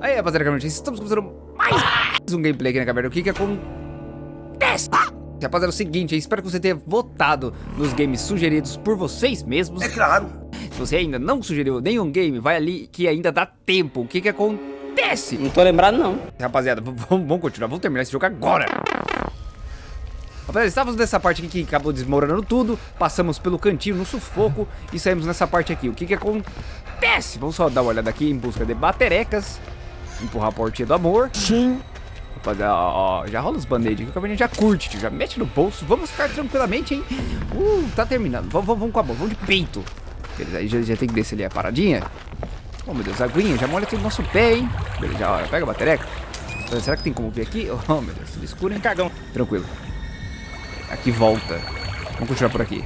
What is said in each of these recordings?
Aí, rapaziada, estamos começando mais um gameplay aqui na caverna. O que que acontece? Rapaziada, é o seguinte, espero que você tenha votado nos games sugeridos por vocês mesmos. É claro. Se você ainda não sugeriu nenhum game, vai ali que ainda dá tempo. O que que acontece? Não tô lembrado, não. Rapaziada, vamos, vamos continuar, vamos terminar esse jogo agora. Rapaziada, estávamos nessa parte aqui que acabou desmoronando tudo, passamos pelo cantinho no sufoco e saímos nessa parte aqui. O que que acontece? Vamos só dar uma olhada aqui em busca de baterecas, empurrar a portinha do amor. Sim. Rapaziada, ó, ó, já rola os band-aid aqui, a menina já curte, tio, já mete no bolso. Vamos ficar tranquilamente, hein? Uh, tá terminando. Vamos, vamos, vamos com a mão, vamos de peito. Beleza, aí já, já tem que descer ali a paradinha. Oh, meu Deus, aguinha, já molha tudo no nosso pé, hein? Beleza, já, ó, pega a batereca. Será que tem como ver aqui? Oh, meu Deus, tudo escuro, hein? Cagão. Tranquilo. Aqui volta. Vamos continuar por aqui.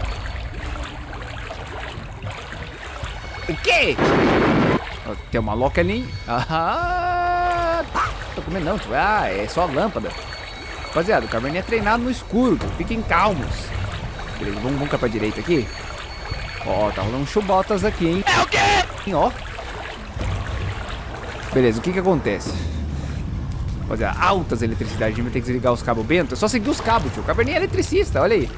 O quê? Ó, Tem uma loca ali? Ah, tô comendo não, tio. Ah, é só a lâmpada. Rapaziada, o Caverninha é treinado no escuro. Fiquem calmos. Beleza, vamos, vamos cá pra direita aqui. Ó, tá rolando chubotas aqui, hein? É o quê? Ó. Beleza, o que que acontece? Rapaziada, altas eletricidades. A gente vai ter que desligar os cabos bento. É só seguir os cabos, tio. O Caverninha é eletricista, olha aí.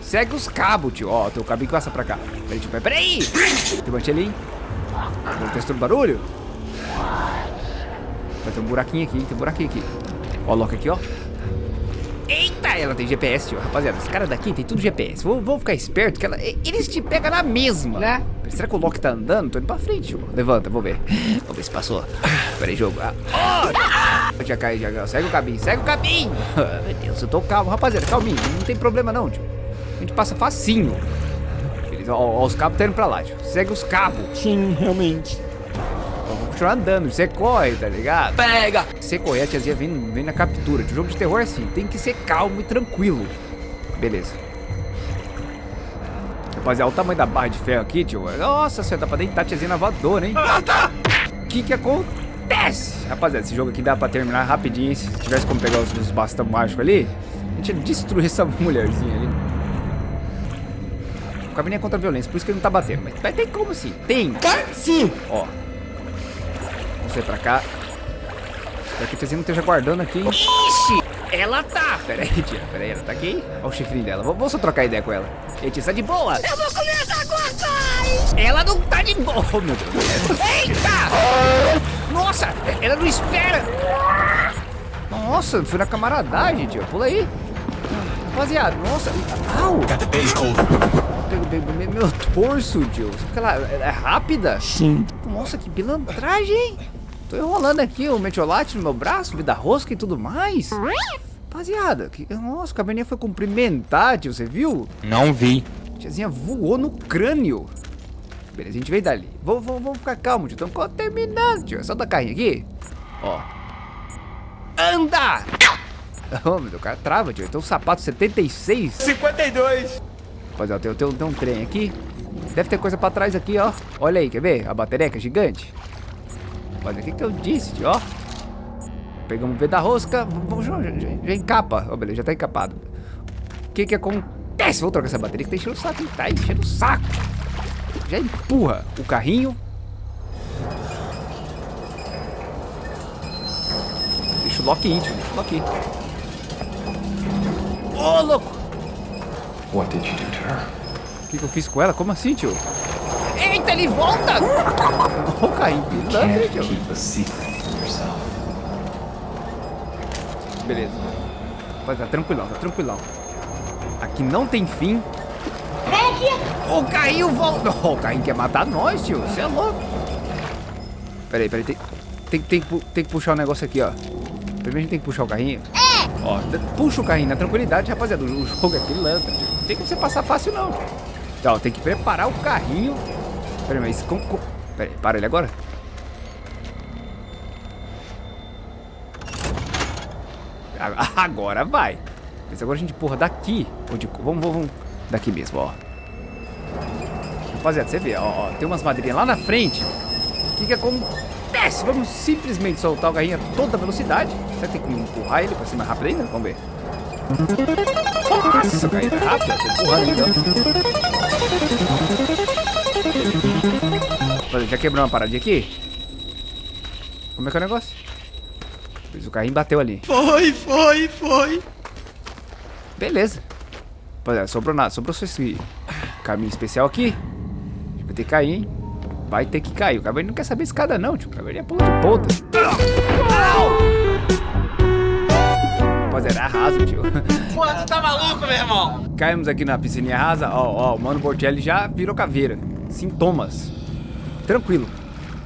Segue os cabos, tio. Ó, tem o cabinho que passa pra cá. Peraí, tio. Peraí. Tem um ali? Vamos testar o barulho? Vai ter um buraquinho aqui, hein? Tem um buraquinho aqui. Ó, a loca aqui, ó. Eita, ela tem GPS, tio. Rapaziada, esse cara daqui tem tudo GPS. Vou, vou ficar esperto que ela, eles te pegam na mesma. Né? Será que o Loki tá andando? Tô indo pra frente, tio. Levanta, vou ver. Vamos ver se passou. Pera aí, jogo. Ah, oh! Já cai, já Segue o caminho, segue o caminho. Ah, Meu Deus, eu tô calmo. Rapaziada, calminho. Não tem problema não, tio. A gente passa facinho. Beleza, ó, ó, os cabos tá indo pra lá, tio. Segue os cabos. Sim, realmente. Continuar andando. Você corre, tá ligado? Pega! Você correr, a tiazinha vem, vem na captura. O jogo de terror é assim, tem que ser calmo e tranquilo. Beleza. Rapaziada, olha o tamanho da barra de ferro aqui, tio. Nossa senhora, dá pra deitar a tiazinha na voadora, hein? O que que acontece? Rapaziada, esse jogo aqui dá pra terminar rapidinho, hein? Se tivesse como pegar os, os bastão mágicos ali, a gente ia destruir essa mulherzinha ali. O caminho é contra a violência, por isso que ele não tá batendo. Mas, mas tem como sim, tem. Sim! Ó. Sair pra cá. Espero que a tiazinha não esteja guardando aqui, hein? Ixi! Ela tá! Pera aí, tia. Pera aí, ela tá aqui, hein? Olha o chifrinho dela. Vamos vamos só trocar ideia com ela. Ei, tia, sai de boa! Eu vou comer essa coisa! Ela não tá de boa, oh, meu Deus. Eita! Nossa! Ela não espera! Nossa, foi na camaradagem, tio. Pula aí. Rapaziada, nossa. Au! Meu, meu, meu torso, tio. Será que ela é rápida? Sim. Nossa, que pilantragem, hein? Tô enrolando aqui o metiolate no meu braço, vida rosca e tudo mais. Rapaziada, que... nossa, o caverninha foi cumprimentar, tio, você viu? Não vi. Tiazinha voou no crânio. Beleza, a gente veio dali. Vamos, vamos, vamos ficar calmo, tio. Estamos terminando, tio. É só dar carrinho aqui. Ó. Anda! Oh, meu Deus, o cara trava, tio. Então, sapato 76. 52. Rapaziada, tem, tem, tem um trem aqui. Deve ter coisa pra trás aqui, ó. Olha aí, quer ver? A batereca gigante. Olha, o que que eu disse, tio, ó. Pegamos o V da rosca. Vamos, já, encapa. Ó, beleza, já tá encapado. O que que acontece? Vou trocar essa bateria que tá enchendo o saco, hein? Tá enchendo o saco. Já empurra o carrinho. Deixa o Loki ir, tio. Deixa o Loki ir. Ô, louco! What did you do to her? O que, que eu fiz com ela? Como assim, tio? Ele volta! Secret from yourself. Beleza. Vai, tá tranquilão, tá tranquilão. Aqui não tem fim. O carrinho volta. O carrinho quer matar nós, tio. Você é louco. Peraí, peraí. Tem, tem, tem, que tem que puxar o negócio aqui, ó. Primeiro a gente tem que puxar o carrinho. É! Ó, puxa o carrinho na tranquilidade, rapaziada. O jogo é pilantra, tio. Não tem como você passar fácil, não. Então, tem que preparar o carrinho. Peraí, mas como... como... Peraí, para ele agora. Agora vai. Mas agora a gente empurra daqui. Onde, vamos, vamos, vamos. Daqui mesmo, ó. Rapaziada, você vê, ó, ó, Tem umas madeirinhas lá na frente. O que que acontece? Vamos simplesmente soltar o carrinho a toda velocidade. Será que tem como empurrar ele pra ser mais rápido ainda? Vamos ver. Nossa, o carrinho tá rápido. Tô empurrando então. Rapaziada, Já quebrou uma paradinha aqui? Como é que é o negócio? Pois o carrinho bateu ali. Foi, foi, foi. Beleza. Rapaziada, sobrou nada. Sobrou só esse caminho especial aqui. Vai ter que cair, hein? Vai ter que cair. O cavaleiro não quer saber escada, não, tio. O cavaleiro é ponta de ponta. Rapaziada, é raso, tio. Pô, tu tá maluco, meu irmão? Caímos aqui na piscininha rasa. Ó, ó, o Mano Bortelli já virou caveira. Sintomas. Tranquilo.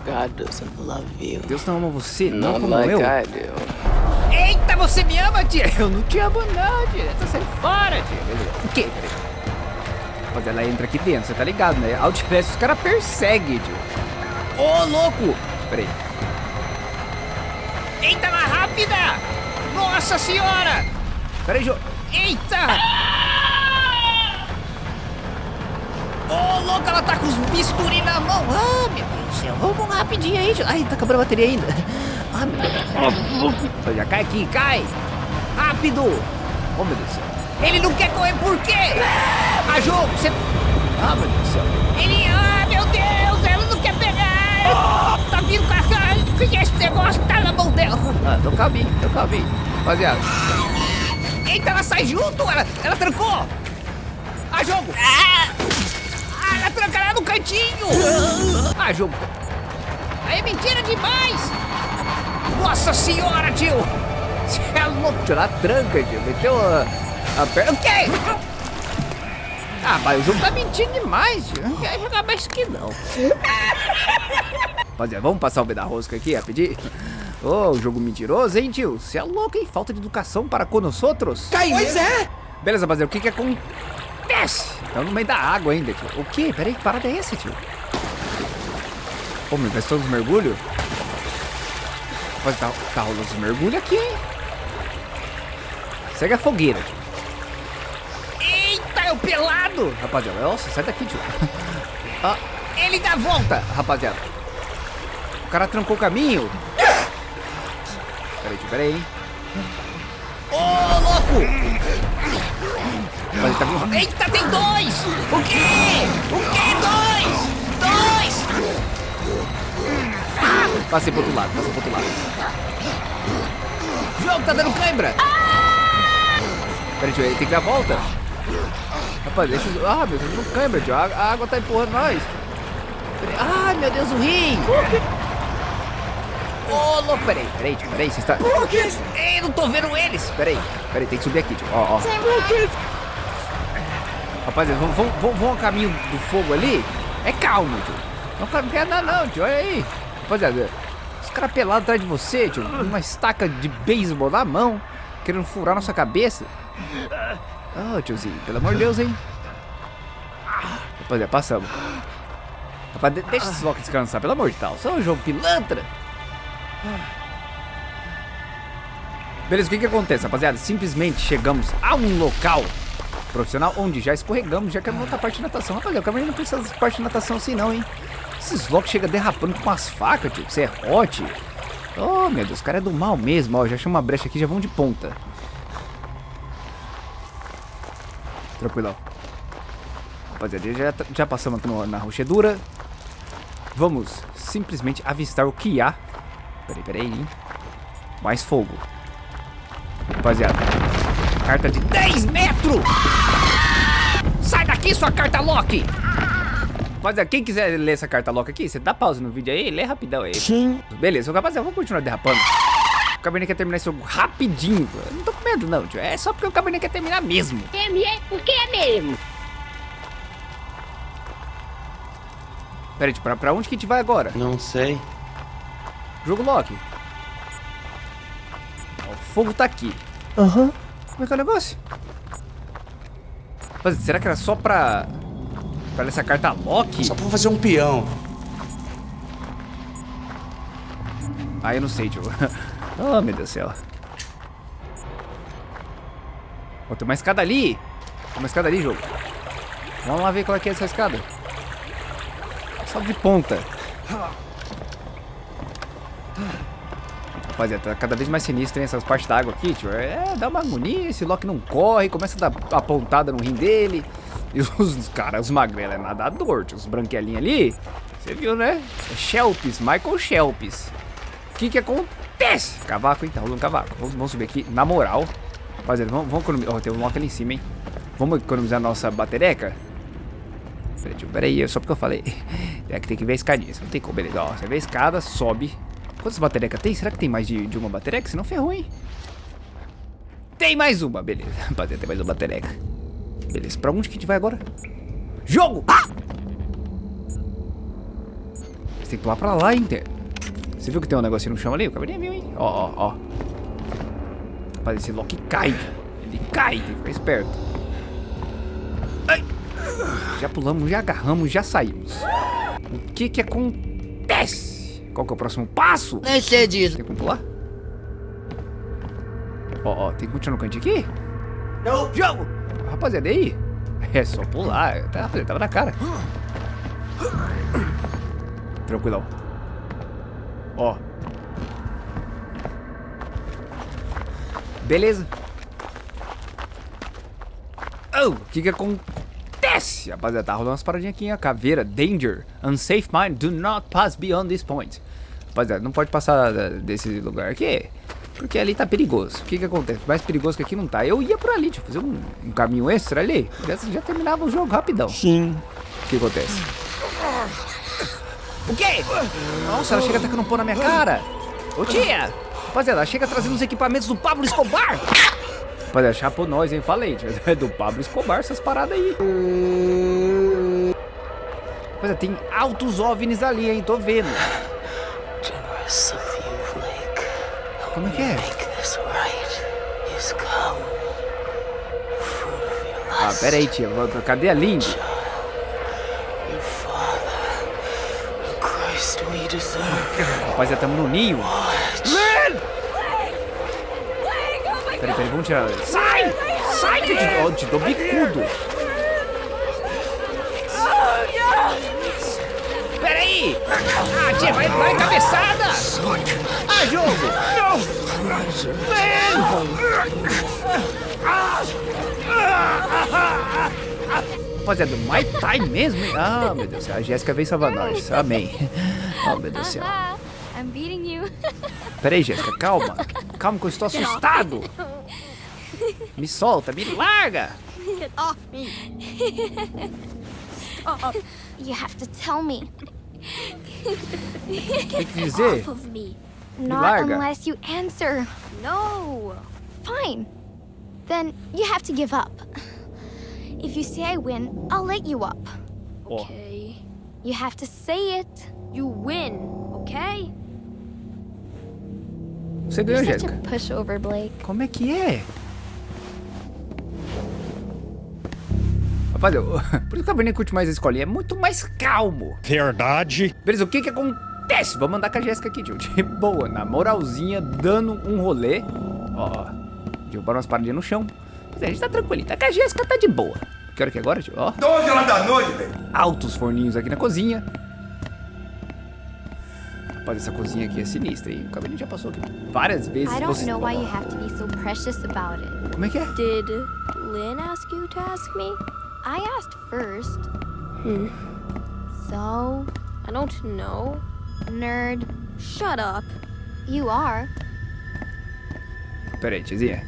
God doesn't love you. Deus não ama você, não Not como like eu. I do. Eita, você me ama, tia? Eu não te amo, não, tia. Tô saindo fora, tia. Beleza. O quê? Peraí. Rapaziada, ela entra aqui dentro, você tá ligado, né? Outlast, os caras perseguem, tio. Ô, louco! Peraí. Eita, mais rápida! Nossa senhora! Peraí, Jô. Eita! Ô, louco, ela tá com os bisturi na mão. Ah, meu Deus do céu. Vamos rapidinho aí. Ai, tá acabando a bateria ainda. Ah, meu Deus. Já cai aqui, cai! Rápido! Oh, meu Deus do céu. Ele não quer correr por quê? Ah, jogo, você... Ah, meu Deus do céu. Ele... Ah, meu Deus, ela não quer pegar! Tá vindo com a... Que esse negócio tá na mão dela. Ah, tô caminho, tô caminho. Rapaziada. Eita, ela sai junto, ela, ela trancou. Ah, jogo. Ah, ela tranca lá no cantinho. Ah, jogo. Aí é mentira demais. Nossa senhora, tio. Você é louco. Tio, ela tranca, tio. Meteu a, a perna. O quê? Ah, mas o jogo tá mentindo demais, tio. Não quer jogar mais que não. Rapaziada, vamos passar o B da rosca aqui, rapidinho? Ô, jogo mentiroso, hein, tio? Você é louco, hein? Falta de educação para com nós outros. Pois é. Beleza, rapaziada, o que que acontece? Estamos no meio da água ainda, tio. O quê? Peraí, que parada é essa, tio? Ô, meu, vai todos os mergulhos? Rapaz, tá, tá rolando os mergulhos aqui, hein? Segue a fogueira, tio. Eita, é o pelado! Rapaziada, nossa, sai daqui, tio. Ah, ele dá a volta, rapaziada. O cara trancou o caminho. Peraí, tio, peraí, hein? Ô, louco! Tá vindo. Eita, tem dois! O quê? O quê? Dois! Dois! Ah, passei pro outro lado, passei pro outro lado. O jogo tá dando cãibra! Peraí, tio, ele tem que dar a volta. Rapaz, deixa eu... Ah, meu Deus, não cãibra, tio. A, a água tá empurrando nós. Ah, meu Deus, o rim! Ô, louco, peraí, peraí, tio, peraí, você está... Ei, não tô vendo eles! Peraí, peraí, tem que subir aqui, tio, ó, ó. Rapaziada, vamos, vamos, vamos ao caminho do fogo ali? É calmo, tio. Não quer andar não, tio, olha aí. Rapaziada, os caras pelados atrás de você, tio, uma estaca de beisebol na mão, querendo furar nossa cabeça. Ô, tiozinho, pelo amor de Deus, hein. Rapaziada, passamos. Rapaz, de- deixa esses blocos descansar, pelo amor de Deus. Só um jogo pilantra. Beleza, o que que acontece, rapaziada? Simplesmente chegamos a um local profissional onde já escorregamos, já queremos outra parte de natação. Rapaziada, o caminho não precisa de parte de natação assim não, hein? Esses blocos chegam derrapando com umas facas, tio. Você é hot. Oh, meu Deus, o cara é do mal mesmo. Ó, já chama uma brecha aqui, já vão de ponta. Tranquilão. Rapaziada, já, já passamos aqui no- na rochedura. Vamos simplesmente avistar o que há. Peraí, peraí, hein? Mais fogo. Rapaziada, carta de 10 metros! Sai daqui, sua carta Loki! Rapaziada, quem quiser ler essa carta Loki aqui, você dá pausa no vídeo aí e lê rapidão aí. Sim. Beleza, rapaziada, vamos continuar derrapando. O Cabernet quer terminar esse jogo rapidinho. Eu não tô com medo, não, tio. É só porque o Cabernet quer terminar mesmo. É, porque é mesmo. Pera aí, tio, pra, pra onde que a gente vai agora? Não sei. Jogo Loki. Ó, o fogo tá aqui. Aham. Como é que é o negócio? Rapaziada, será que era só pra... Pra essa carta Loki? Só pra fazer um peão. Ah, eu não sei, tio. oh, meu Deus do céu. Ó, tem uma escada ali. Tem uma escada ali, jogo. Vamos lá ver qual é que é essa escada. Salve de ponta. Rapaziada, tá cada vez mais sinistro, hein, essas partes da água aqui, tio. É, dá uma agonia, esse Loki não corre, começa a dar a pontada no rim dele. E os, os caras, os magrelos, é nadador, tio. Os branquelinhos ali, você viu, né? É Shelps, Michael Shelps. que que acontece? Cavaco, hein? Tá rolando cavaco. Vamos, vamos subir aqui, na moral. Rapaziada, vamos, vamos economizar. Ó, tem um lock ali em cima, hein? Vamos economizar nossa batereca? Peraí, tio, peraí, só porque eu falei. É que tem que ver a escadinha. Não tem como, beleza. Ó, você vê a escada, sobe. Quantas baterecas tem? Será que tem mais de, de uma batereca? Senão ferrou, hein? Tem mais uma, beleza. Rapaziada, tem mais uma batereca. Beleza, pra onde que a gente vai agora? Jogo! Ah! Você tem que pular pra lá, hein? Você viu que tem um negocinho no chão ali? O cabelinho viu, hein? Ó, ó, ó. Rapaz, esse Loki cai. Ele cai, tem que ficar esperto. Ai. Já pulamos, já agarramos, já saímos. O que que acontece? Qual que é o próximo passo? Nem sei disso. Tem como pular? Ó, ó, tem que continuar no cantinho aqui? Não. Jogo! Rapaziada, e aí? É só pular, tá, rapaziada, tava na cara. Tranquilão. Ó. Beleza. Oh, o que que acontece? Rapaziada, tá rolando umas paradinhas aqui, a caveira, danger, unsafe mind, do not pass beyond this point. Rapaziada, não pode passar da- desse lugar aqui, porque ali tá perigoso. O que que acontece? Mais perigoso que aqui não tá. Eu ia por ali, deixa eu fazer um, um caminho extra ali, já, já terminava o jogo rapidão. Sim. O que acontece? O quê? Nossa, ela chega atacando um pão na minha cara. Ô tia! Rapaziada, ela chega trazendo os equipamentos do Pablo Escobar. Rapaziada, chapou nós, hein? Falei, tio. É do Pablo Escobar essas paradas aí. Rapaziada, tem altos OVNIs ali, hein? Tô vendo. Como é que é? Ah, pera aí, tia. Cadê a Lindy? Rapaziada, tamo no ninho. Peraí, peraí, vamos tirar. Sai! Sai que eu te, te dou bicudo. Ah, tia, vai, vai cabeçada! Ah, jogo! Não! Rapaziada, Mai Tai mesmo, hein? Ah, meu Deus do céu, a Jéssica veio salvar nós. Amém. Oh, meu Deus do céu. Peraí, Jéssica, calma. Calma que eu estou assustado. Me solta, me larga. Get off me. You have to tell me. Tem que dizer. Off of me. Me Not larga. unless you answer. No. Fine. Then you have to give up. If you say I win, I'll let you up. Okay. You have to say it. You win, okay? você ganhou, You're such Jéssica. a pushover, Blake. Como é que é? Rapaz, eu, por isso que a Bernie curte mais a escolinha. É muito mais calmo. Verdade. Beleza, o que que acontece? Vamos andar com a Jéssica aqui, tio. De boa, na moralzinha, dando um rolê. Ó, derrubaram umas paradinhas no chão. Mas a gente tá tranquilinho. Tá com a Jéssica, tá de boa. Que hora que é agora, tio? Ó. 12 horas da noite, velho. altos forninhos aqui na cozinha. Rapaz, essa cozinha aqui é sinistra, hein? O cabelinho já passou aqui várias vezes. I don't Você- know why you have to be so precious about it. Como é que é? Did Lynn ask you to ask me? I asked first. So, I don't know. nerd, Shut up. you are. Pera aí, tiazinha.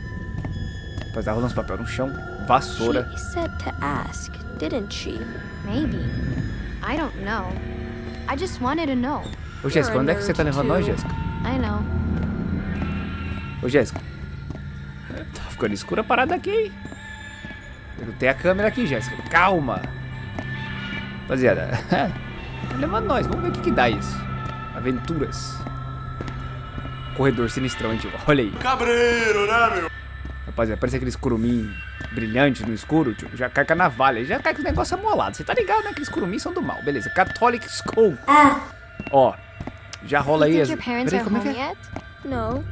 Rapaz, tá rolando uns papel no chão. Vassoura. She said to ask, didn't she? Maybe. I don't know. I just wanted to know. Ô, Jéssica, onde é que você tá levando nós. Jéssica? I know. Ô, Jéssica. Tá ficando escura a parada aqui, hein? Eu não tenho a câmera aqui, Jéssica. Calma. Rapaziada. tá levando nós. Vamos ver o que que dá isso. Aventuras. Corredor sinistrão, hein, tio? Olha aí. Cabreiro, né, meu? Rapaziada, parece aqueles curumim brilhantes no escuro, tio. Já cai com a navalha, já cai com os negócios amolados. Você tá ligado, né? Aqueles curumim são do mal. Beleza, Catholic School. Ó, já rola aí think as... your parents Peraí, are como é home que é? yet? No.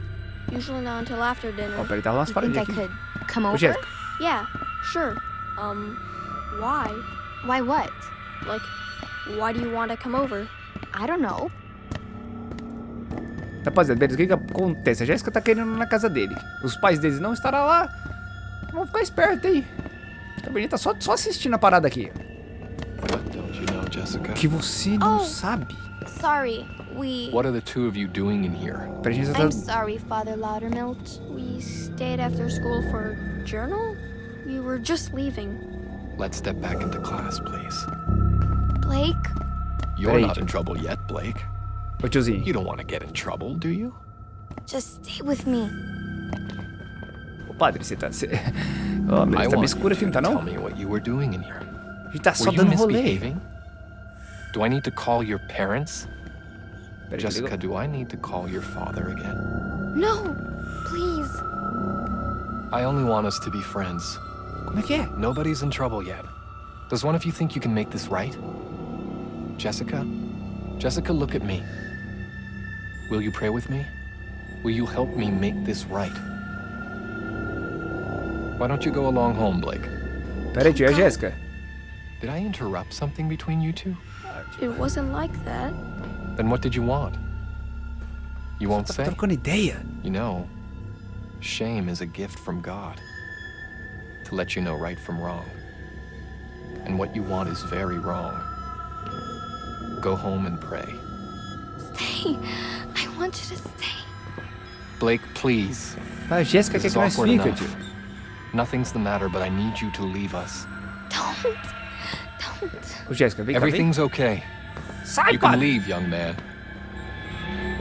Usually not until after Ó, dinner. peraí, tá rolando umas think paradinhas aqui. Ô? Jéssica, Yeah, sure. Um, why? Why what? Like, why do you want to come over? I don't know. rapaziada, beleza, o que que acontece? A Jéssica tá querendo ir na casa dele. Os pais deles não estarão lá. Vamos ficar esperto, hein? A Cabernet tá só, só assistindo a parada aqui. What don't you know, Jessica? Que você não Oh. sabe. Sorry. We. What are the two of you doing in here? I'm tá... sorry, Father Loudermilk. We stayed after school for journal? We were just leaving. Let's step back into class, please. Blake? You're Peraí, not in trouble yet, Blake. Ô tiozinho. You don't want to get in trouble, do you? Just stay with me. Ô padre, você tá... Você... Ó, I oh, tá meio want escuro aqui, you não tá to tell não? me what you were doing in here. A gente tá só Were you dando rolê. misbehaving? Do I need to call your parents? Peraí, Jessica, do I need to call your father again? No, please. I only want us to be friends. Como é que é? Nobody's in trouble yet. Does one of you think you can make this right? Jessica? Jessica, look at me. Will you pray with me? Will you help me make this right? Why don't you go along home, Blake? Peraí, tio, é a Jéssica. Did I interrupt something between you two? It wasn't like that. Then what did you want? You won't say? ideia. You know, shame is a gift from God to let you know right from wrong. And what you want is very wrong. Go home and pray. Stay. I want you to stay. Blake, please. Ah, a Jéssica This quer is que nós awkward fica, enough. tio. Nothing's the matter, but I need you to leave us. Don't. Don't. Oh, Ô Jéssica, vem cá, vem. Everything's okay. Sai, You can padre. leave, young man.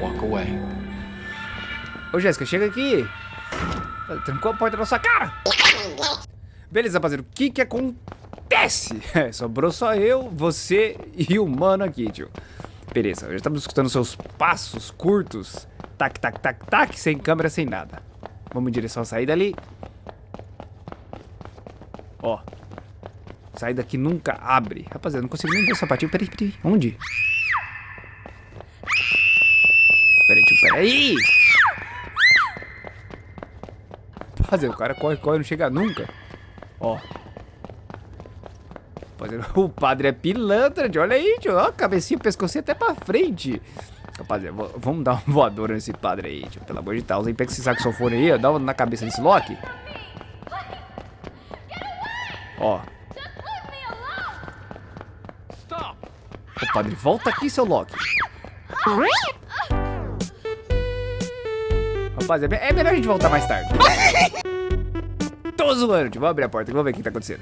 Walk away. Oh, Ô Jéssica, chega aqui. Trancou a porta na sua cara. Beleza, rapaziada. O que que acontece? É, sobrou só eu, você e o mano aqui, tio. Beleza, já estamos escutando seus passos curtos. Tac, tac, tac, tac, sem câmera, sem nada. Vamos em direção à saída ali. Ó. Saída que nunca abre. Rapaziada, não consigo nem ver o sapatinho. Peraí, peraí. Onde? Peraí, tio, peraí. Rapaziada, o cara corre, corre, não chega nunca. Ó. O padre é pilantra, tio. Olha aí, tio. Ó, cabecinha, pescocinho até pra frente. Rapaziada, vamos dar uma voadora nesse padre aí, tio. Pelo amor de Deus. Aí pega esse saxofone aí, ó. Dá uma na cabeça desse Loki. Ó. Ô, padre, volta aqui, seu Loki. Rapaziada, é melhor a gente voltar mais tarde. Tô zoando, tio. Vamos abrir a porta aqui, vamos ver o que tá acontecendo.